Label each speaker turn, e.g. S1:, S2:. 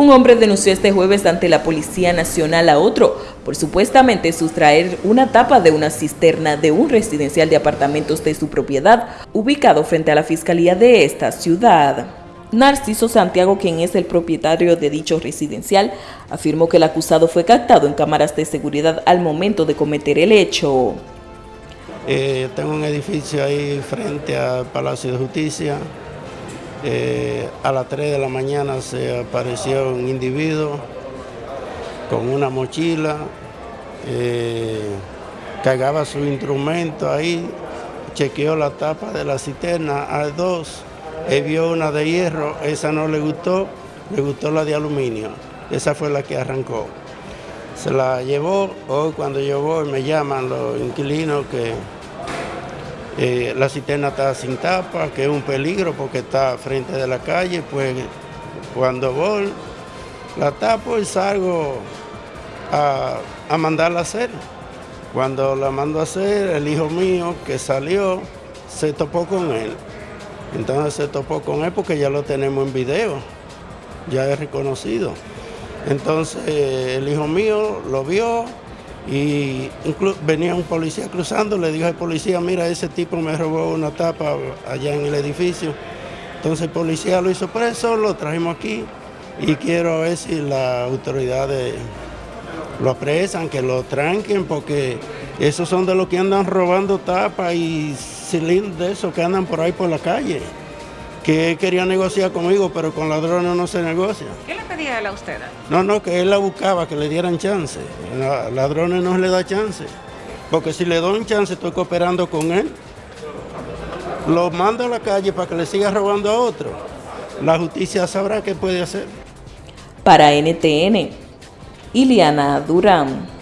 S1: Un hombre denunció este jueves ante la Policía Nacional a otro por supuestamente sustraer una tapa de una cisterna de un residencial de apartamentos de su propiedad, ubicado frente a la Fiscalía de esta ciudad. Narciso Santiago, quien es el propietario de dicho residencial, afirmó que el acusado fue captado en cámaras de seguridad al momento de cometer el hecho.
S2: Eh, tengo un edificio ahí frente al Palacio de Justicia, eh, a las 3 de la mañana se apareció un individuo con una mochila, eh, cargaba su instrumento ahí, chequeó la tapa de la cisterna a dos, él vio una de hierro, esa no le gustó, le gustó la de aluminio, esa fue la que arrancó. Se la llevó, hoy cuando yo voy me llaman los inquilinos que eh, la cisterna está sin tapa, que es un peligro porque está frente de la calle, pues cuando voy la tapo y salgo a, a mandarla a hacer. Cuando la mando a hacer, el hijo mío que salió se topó con él. Entonces se topó con él porque ya lo tenemos en video, ya es reconocido. Entonces el hijo mío lo vio, y venía un policía cruzando, le dijo al policía, mira, ese tipo me robó una tapa allá en el edificio. Entonces el policía lo hizo preso, lo trajimos aquí y quiero ver si las autoridades lo apresan, que lo tranquen, porque esos son de los que andan robando tapas y cilindros de esos que andan por ahí por la calle que él quería negociar conmigo, pero con ladrones no se negocia.
S3: ¿Qué le pedía él a usted?
S2: No, no, que él la buscaba, que le dieran chance. A ladrones no le da chance. Porque si le doy un chance, estoy cooperando con él. Lo mando a la calle para que le siga robando a otro. La justicia sabrá qué puede hacer.
S1: Para NTN, Iliana Durán.